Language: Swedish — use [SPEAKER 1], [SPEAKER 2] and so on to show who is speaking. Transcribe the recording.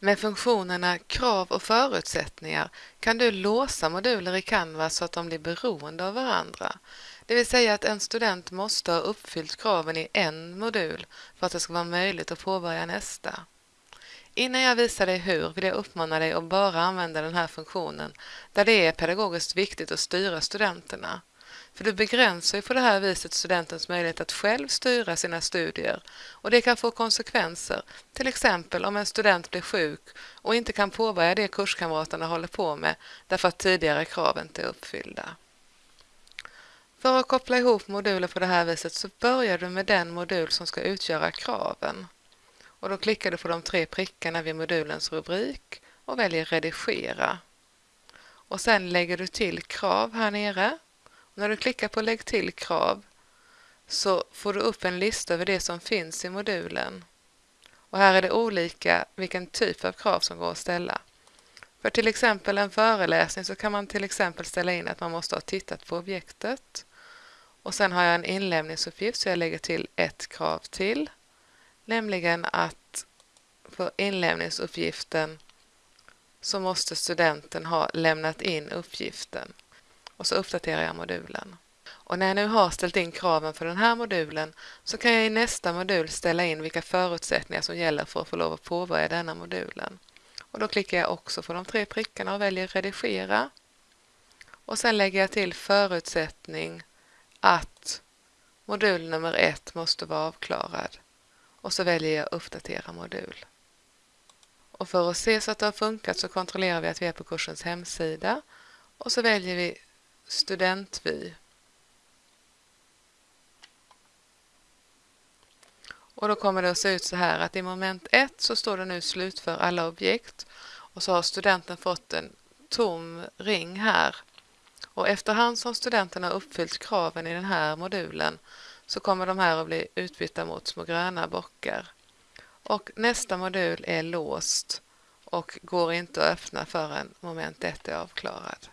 [SPEAKER 1] Med funktionerna krav och förutsättningar kan du låsa moduler i Canvas så att de blir beroende av varandra. Det vill säga att en student måste ha uppfyllt kraven i en modul för att det ska vara möjligt att påbörja nästa. Innan jag visar dig hur vill jag uppmana dig att bara använda den här funktionen där det är pedagogiskt viktigt att styra studenterna. För du begränsar ju på det här viset studentens möjlighet att själv styra sina studier och det kan få konsekvenser, till exempel om en student blir sjuk och inte kan påbörja det kurskamraterna håller på med därför att tidigare krav inte är uppfyllda. För att koppla ihop moduler på det här viset så börjar du med den modul som ska utgöra kraven. Och då klickar du på de tre prickarna vid modulens rubrik och väljer redigera. Och sen lägger du till krav här nere när du klickar på Lägg till krav så får du upp en lista över det som finns i modulen. Och här är det olika vilken typ av krav som går att ställa. För till exempel en föreläsning så kan man till exempel ställa in att man måste ha tittat på objektet. Och sen har jag en inlämningsuppgift så jag lägger till ett krav till. Nämligen att för inlämningsuppgiften så måste studenten ha lämnat in uppgiften och så uppdaterar jag modulen. Och när jag nu har ställt in kraven för den här modulen så kan jag i nästa modul ställa in vilka förutsättningar som gäller för att få lov att påbörja denna modulen. Och då klickar jag också på de tre prickarna och väljer redigera. Och sen lägger jag till förutsättning att modul nummer ett måste vara avklarad. Och så väljer jag uppdatera modul. Och för att se så att det har funkat så kontrollerar vi att vi är på kursens hemsida och så väljer vi studentvy. Och då kommer det att se ut så här att i moment 1 så står det nu slutför alla objekt och så har studenten fått en tom ring här. Och efterhand som studenten har uppfyllt kraven i den här modulen så kommer de här att bli utbytta mot små gröna bockar. Och nästa modul är låst och går inte att öppna förrän moment 1 är avklarad.